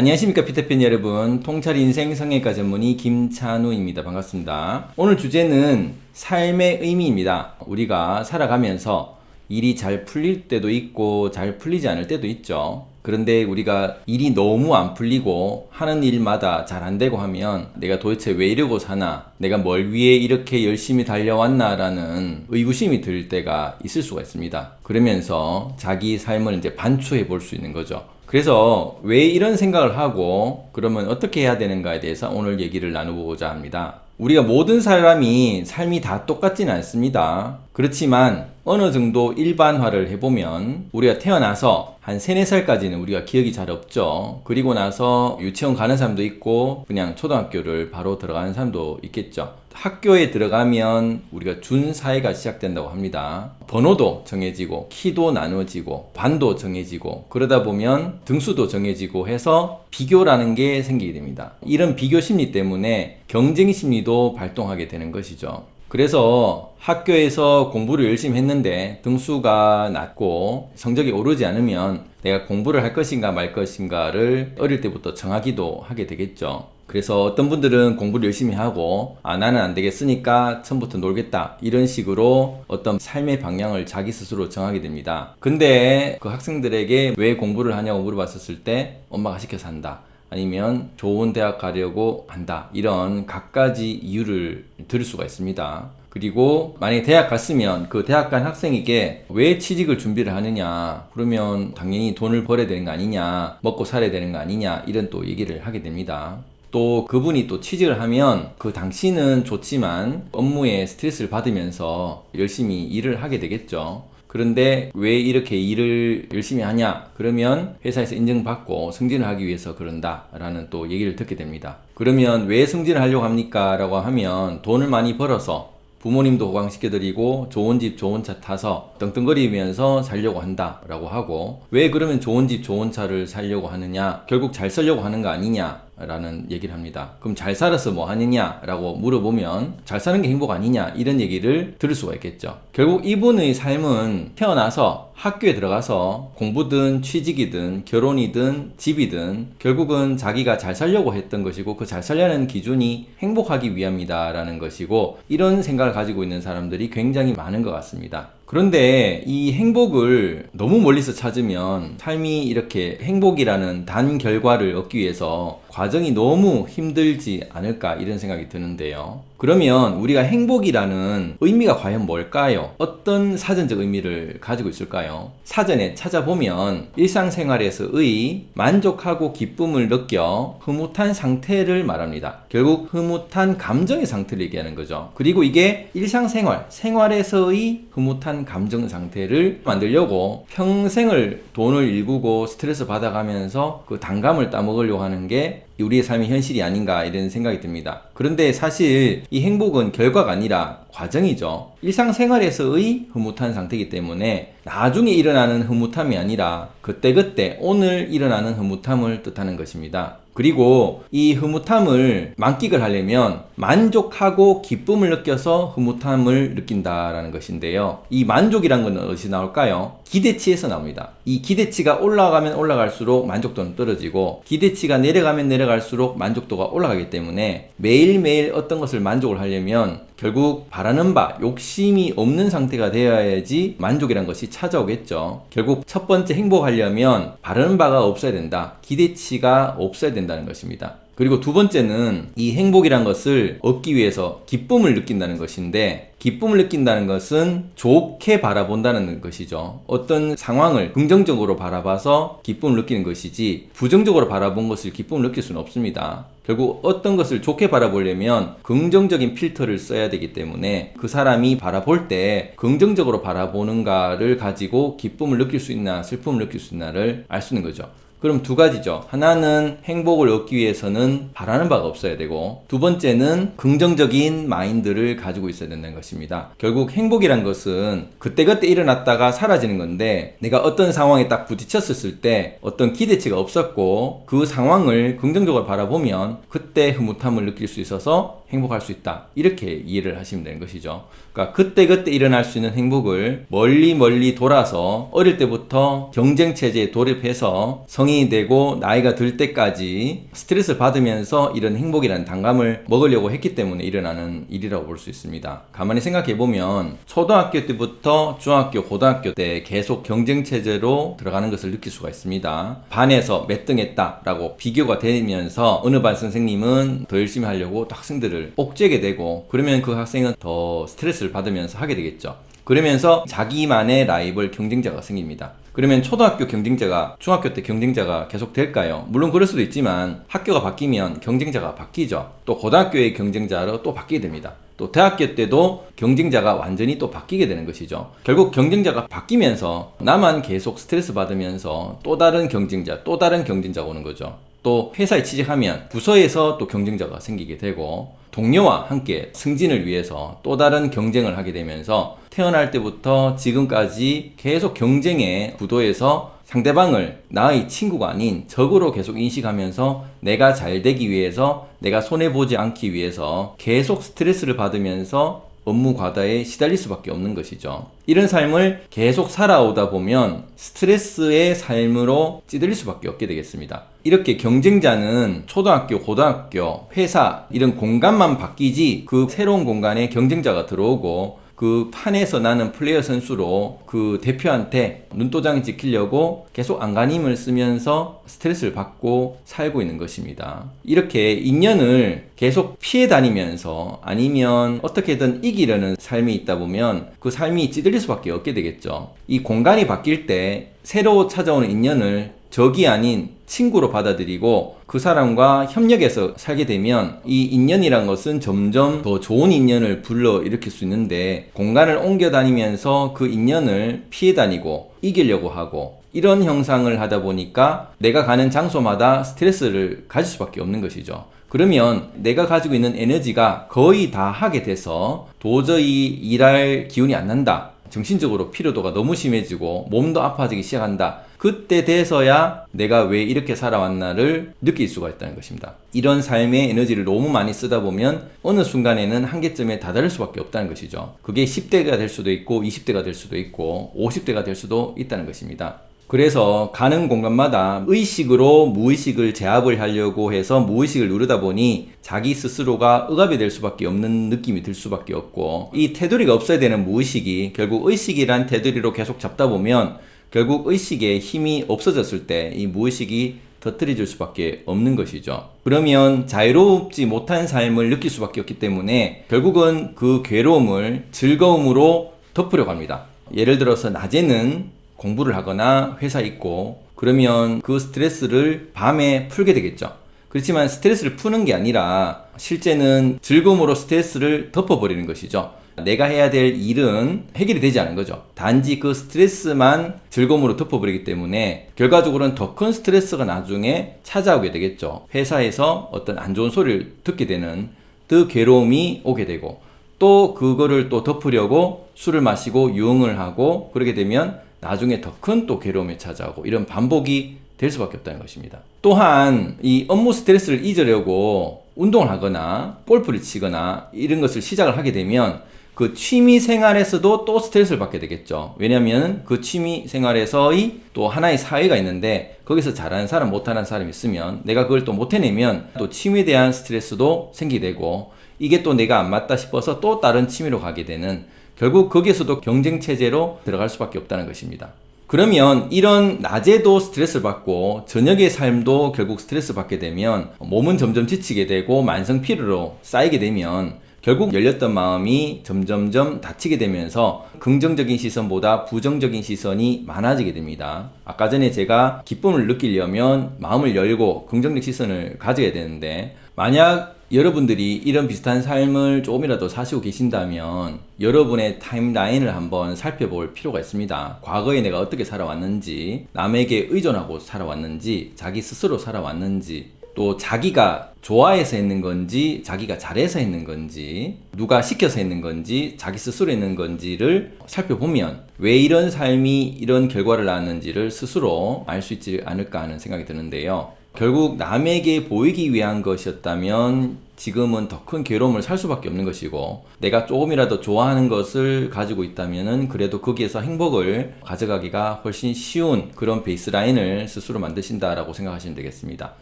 안녕하십니까 피터팬 여러분. 통찰 인생 성형외과 전문의 김찬우입니다. 반갑습니다. 오늘 주제는 삶의 의미입니다. 우리가 살아가면서 일이 잘 풀릴 때도 있고 잘 풀리지 않을 때도 있죠. 그런데 우리가 일이 너무 안 풀리고 하는 일마다 잘 안 되고 하면 내가 도대체 왜 이러고 사나 내가 뭘 위해 이렇게 열심히 달려왔나 라는 의구심이 들 때가 있을 수가 있습니다. 그러면서 자기 삶을 이제 반추해 볼 수 있는 거죠 그래서 왜 이런 생각을 하고 그러면 어떻게 해야 되는가에 대해서 오늘 얘기를 나눠보고자 합니다. 우리가 모든 사람이 삶이 다 똑같지는 않습니다. 그렇지만 어느 정도 일반화를 해보면 우리가 태어나서 한 3, 4살까지는 우리가 기억이 잘 없죠. 그리고 나서 유치원 가는 사람도 있고 그냥 초등학교를 바로 들어가는 사람도 있겠죠. 학교에 들어가면 우리가 준사회가 시작된다고 합니다. 번호도 정해지고 키도 나눠지고 반도 정해지고 그러다 보면 등수도 정해지고 해서 비교라는 게 생기게 됩니다. 이런 비교 심리 때문에 경쟁 심리도 발동하게 되는 것이죠. 그래서 학교에서 공부를 열심히 했는데 등수가 낮고 성적이 오르지 않으면 내가 공부를 할 것인가 말 것인가를 어릴 때부터 정하기도 하게 되겠죠. 그래서 어떤 분들은 공부를 열심히 하고 아 나는 안 되겠으니까 처음부터 놀겠다. 이런 식으로 어떤 삶의 방향을 자기 스스로 정하게 됩니다. 근데 그 학생들에게 왜 공부를 하냐고 물어봤었을 때 엄마가 시켜서 한다. 아니면 좋은 대학 가려고 한다. 이런 각가지 이유를 들을 수가 있습니다. 그리고 만약에 대학 갔으면 그 대학 간 학생에게 왜 취직을 준비를 하느냐 그러면 당연히 돈을 벌어야 되는 거 아니냐 먹고 살아야 되는 거 아니냐 이런 또 얘기를 하게 됩니다 또 그분이 또 취직을 하면 그 당시는 좋지만 업무에 스트레스를 받으면서 열심히 일을 하게 되겠죠. 그런데 왜 이렇게 일을 열심히 하냐? 그러면 회사에서 인정받고 승진을 하기 위해서 그런다 라는 또 얘기를 듣게 됩니다. 그러면 왜 승진을 하려고 합니까? 라고 하면 돈을 많이 벌어서 부모님도 호강시켜드리고 좋은 집 좋은 차 타서 떵떵거리면서 살려고 한다 라고 하고 왜 그러면 좋은 집 좋은 차를 살려고 하느냐 결국 잘 살려고 하는 거 아니냐 라는 얘기를 합니다. 그럼 잘 살아서 뭐 하느냐 라고 물어보면 잘 사는 게 행복 아니냐 이런 얘기를 들을 수가 있겠죠. 결국 이분의 삶은 태어나서 학교에 들어가서 공부든 취직이든 결혼이든 집이든 결국은 자기가 잘 살려고 했던 것이고 그 잘 살려는 기준이 행복하기 위함이다 라는 것이고 이런 생각을 가지고 있는 사람들이 굉장히 많은 것 같습니다. 그런데 이 행복을 너무 멀리서 찾으면 삶이 이렇게 행복이라는 단 결과를 얻기 위해서 과정이 너무 힘들지 않을까 이런 생각이 드는데요. 그러면 우리가 행복이라는 의미가 과연 뭘까요? 어떤 사전적 의미를 가지고 있을까요? 사전에 찾아보면 일상생활에서의 만족하고 기쁨을 느껴 흐뭇한 상태를 말합니다. 결국 흐뭇한 감정의 상태를 얘기하는 거죠. 그리고 이게 일상생활, 생활에서의 흐뭇한 감정 상태를 만들려고 평생을 돈을 일구고 스트레스 받아가면서 그 단감을 따먹으려고 하는 게 우리의 삶의 현실이 아닌가 이런 생각이 듭니다. 그런데 사실 이 행복은 결과가 아니라 과정이죠. 일상생활에서의 흐뭇한 상태이기 때문에 나중에 일어나는 흐뭇함이 아니라 그때그때 오늘 일어나는 흐뭇함을 뜻하는 것입니다. 그리고 이 흐뭇함을 만끽을 하려면 만족하고 기쁨을 느껴서 흐뭇함을 느낀다라는 것인데요. 이 만족이란 건 어디서 나올까요? 기대치에서 나옵니다. 이 기대치가 올라가면 올라갈수록 만족도는 떨어지고 기대치가 내려가면 내려갈수록 만족도가 올라가기 때문에 매일매일 어떤 것을 만족을 하려면 결국 바라는 바, 욕심이 없는 상태가 되어야지 만족이란 것이 찾아오겠죠. 결국 첫 번째 행복하려면 바라는 바가 없어야 된다. 기대치가 없어야 된다는 것입니다. 그리고 두 번째는 이 행복이란 것을 얻기 위해서 기쁨을 느낀다는 것인데 기쁨을 느낀다는 것은 좋게 바라본다는 것이죠. 어떤 상황을 긍정적으로 바라봐서 기쁨을 느끼는 것이지 부정적으로 바라본 것을 기쁨을 느낄 수는 없습니다. 결국 어떤 것을 좋게 바라보려면 긍정적인 필터를 써야 되기 때문에 그 사람이 바라볼 때 긍정적으로 바라보는가를 가지고 기쁨을 느낄 수 있나 슬픔을 느낄 수 있나를 알 수 있는 거죠. 그럼 두 가지죠. 하나는 행복을 얻기 위해서는 바라는 바가 없어야 되고 두 번째는 긍정적인 마인드를 가지고 있어야 된다는 것입니다. 결국 행복이란 것은 그때그때 일어났다가 사라지는 건데 내가 어떤 상황에 딱 부딪혔을 때 어떤 기대치가 없었고 그 상황을 긍정적으로 바라보면 그때 흐뭇함을 느낄 수 있어서 행복할 수 있다. 이렇게 이해를 하시면 되는 것이죠. 그러니까 그때그때 일어날 수 있는 행복을 멀리 멀리 돌아서 어릴 때부터 경쟁 체제에 돌입해서 성인이 되고 나이가 들 때까지 스트레스를 받으면서 이런 행복이라는 단감을 먹으려고 했기 때문에 일어나는 일이라고 볼 수 있습니다. 가만히 생각해 보면 초등학교 때부터 중학교, 고등학교 때 계속 경쟁 체제로 들어가는 것을 느낄 수가 있습니다. 반에서 몇 등 했다 라고 비교가 되면서 어느 반 선생님은 더 열심히 하려고 또 학생들을 옥죄게 되고 그러면 그 학생은 더 스트레스를 받으면서 하게 되겠죠. 그러면서 자기만의 라이벌 경쟁자가 생깁니다. 그러면 초등학교 경쟁자가 중학교 때 경쟁자가 계속 될까요? 물론 그럴 수도 있지만 학교가 바뀌면 경쟁자가 바뀌죠. 또 고등학교의 경쟁자로 또 바뀌게 됩니다. 또 대학교 때도 경쟁자가 완전히 또 바뀌게 되는 것이죠. 결국 경쟁자가 바뀌면서 나만 계속 스트레스 받으면서 또 다른 경쟁자, 또 다른 경쟁자가 오는 거죠. 또 회사에 취직하면 부서에서 또 경쟁자가 생기게 되고 동료와 함께 승진을 위해서 또 다른 경쟁을 하게 되면서 태어날 때부터 지금까지 계속 경쟁의 구도에서 상대방을 나의 친구가 아닌 적으로 계속 인식하면서 내가 잘 되기 위해서 내가 손해보지 않기 위해서 계속 스트레스를 받으면서 업무 과다에 시달릴 수밖에 없는 것이죠. 이런 삶을 계속 살아오다 보면 스트레스의 삶으로 찌들릴 수밖에 없게 되겠습니다. 이렇게 경쟁자는 초등학교, 고등학교, 회사 이런 공간만 바뀌지 그 새로운 공간에 경쟁자가 들어오고 그 판에서 나는 플레이어 선수로 그 대표한테 눈도장 지키려고 계속 안간힘을 쓰면서 스트레스를 받고 살고 있는 것입니다. 이렇게 인연을 계속 피해 다니면서 아니면 어떻게든 이기려는 삶이 있다 보면 그 삶이 찌들릴 수밖에 없게 되겠죠. 이 공간이 바뀔 때 새로 찾아오는 인연을 적이 아닌 친구로 받아들이고 그 사람과 협력해서 살게 되면 이 인연이란 것은 점점 더 좋은 인연을 불러 일으킬 수 있는데 공간을 옮겨 다니면서 그 인연을 피해 다니고 이기려고 하고 이런 형상을 하다 보니까 내가 가는 장소마다 스트레스를 가질 수밖에 없는 것이죠. 그러면 내가 가지고 있는 에너지가 거의 다 하게 돼서 도저히 일할 기운이 안 난다. 정신적으로 피로도가 너무 심해지고 몸도 아파지기 시작한다. 그때 돼서야 내가 왜 이렇게 살아왔나를 느낄 수가 있다는 것입니다. 이런 삶의 에너지를 너무 많이 쓰다 보면 어느 순간에는 한계점에 다다를 수밖에 없다는 것이죠. 그게 10대가 될 수도 있고 20대가 될 수도 있고 50대가 될 수도 있다는 것입니다. 그래서 가는 공간마다 의식으로 무의식을 제압을 하려고 해서 무의식을 누르다 보니 자기 스스로가 억압이 될 수밖에 없는 느낌이 들 수밖에 없고 이 테두리가 없어야 되는 무의식이 결국 의식이란 테두리로 계속 잡다 보면 결국 의식에 힘이 없어졌을 때 이 무의식이 터뜨려질 수밖에 없는 것이죠. 그러면 자유롭지 못한 삶을 느낄 수밖에 없기 때문에 결국은 그 괴로움을 즐거움으로 덮으려고 합니다. 예를 들어서 낮에는 공부를 하거나 회사에 있고 그러면 그 스트레스를 밤에 풀게 되겠죠. 그렇지만 스트레스를 푸는 게 아니라 실제는 즐거움으로 스트레스를 덮어버리는 것이죠. 내가 해야 될 일은 해결이 되지 않은 거죠. 단지 그 스트레스만 즐거움으로 덮어버리기 때문에 결과적으로는 더 큰 스트레스가 나중에 찾아오게 되겠죠. 회사에서 어떤 안 좋은 소리를 듣게 되는 그 괴로움이 오게 되고 또 그거를 또 덮으려고 술을 마시고 유흥을 하고 그렇게 되면 나중에 더 큰 또 괴로움이 찾아오고 이런 반복이 될 수밖에 없다는 것입니다. 또한 이 업무 스트레스를 잊으려고 운동을 하거나 골프를 치거나 이런 것을 시작을 하게 되면 그 취미 생활에서도 또 스트레스를 받게 되겠죠. 왜냐하면 그 취미 생활에서의 또 하나의 사회가 있는데 거기서 잘하는 사람, 못하는 사람이 있으면 내가 그걸 또 못해내면 또 취미에 대한 스트레스도 생기게 되고 이게 또 내가 안 맞다 싶어서 또 다른 취미로 가게 되는 결국 거기에서도 경쟁 체제로 들어갈 수밖에 없다는 것입니다. 그러면 이런 낮에도 스트레스를 받고 저녁의 삶도 결국 스트레스 받게 되면 몸은 점점 지치게 되고 만성 피로로 쌓이게 되면 결국 열렸던 마음이 점점점 닫히게 되면서 긍정적인 시선보다 부정적인 시선이 많아지게 됩니다. 아까 전에 제가 기쁨을 느끼려면 마음을 열고 긍정적 시선을 가져야 되는데 만약 여러분들이 이런 비슷한 삶을 조금이라도 사시고 계신다면 여러분의 타임라인을 한번 살펴볼 필요가 있습니다. 과거에 내가 어떻게 살아왔는지, 남에게 의존하고 살아왔는지, 자기 스스로 살아왔는지, 또 자기가 좋아해서 했는 건지 자기가 잘해서 했는 건지 누가 시켜서 했는 건지 자기 스스로 했는 건지를 살펴보면 왜 이런 삶이 이런 결과를 낳았는지를 스스로 알 수 있지 않을까 하는 생각이 드는데요. 결국 남에게 보이기 위한 것이었다면 지금은 더 큰 괴로움을 살 수밖에 없는 것이고 내가 조금이라도 좋아하는 것을 가지고 있다면은 그래도 거기에서 행복을 가져가기가 훨씬 쉬운 그런 베이스라인을 스스로 만드신다라고 생각하시면 되겠습니다.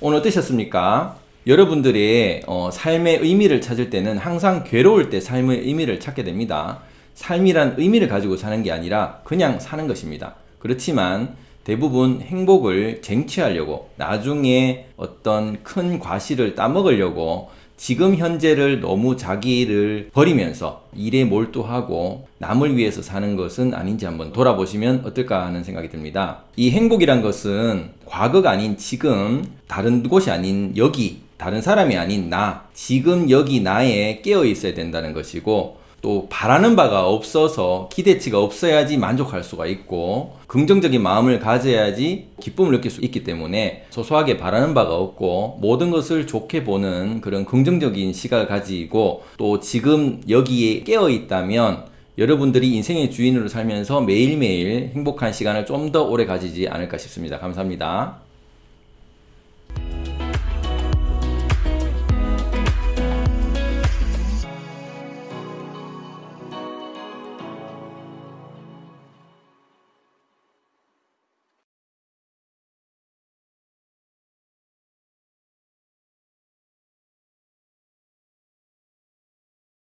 오늘 어떠셨습니까? 여러분들의 어, 삶의 의미를 찾을 때는 항상 괴로울 때 삶의 의미를 찾게 됩니다. 삶이란 의미를 가지고 사는 게 아니라 그냥 사는 것입니다. 그렇지만 대부분 행복을 쟁취하려고 나중에 어떤 큰 과실을 따먹으려고 지금 현재를 너무 자기를 버리면서 일에 몰두하고 남을 위해서 사는 것은 아닌지 한번 돌아보시면 어떨까 하는 생각이 듭니다. 이 행복이란 것은 과거가 아닌 지금, 다른 곳이 아닌 여기, 다른 사람이 아닌 나, 지금 여기 나에 깨어 있어야 된다는 것이고 또 바라는 바가 없어서 기대치가 없어야지 만족할 수가 있고 긍정적인 마음을 가져야지 기쁨을 느낄 수 있기 때문에 소소하게 바라는 바가 없고 모든 것을 좋게 보는 그런 긍정적인 시각을 가지고 또 지금 여기에 깨어 있다면 여러분들이 인생의 주인으로 살면서 매일매일 행복한 시간을 좀 더 오래 가지지 않을까 싶습니다. 감사합니다.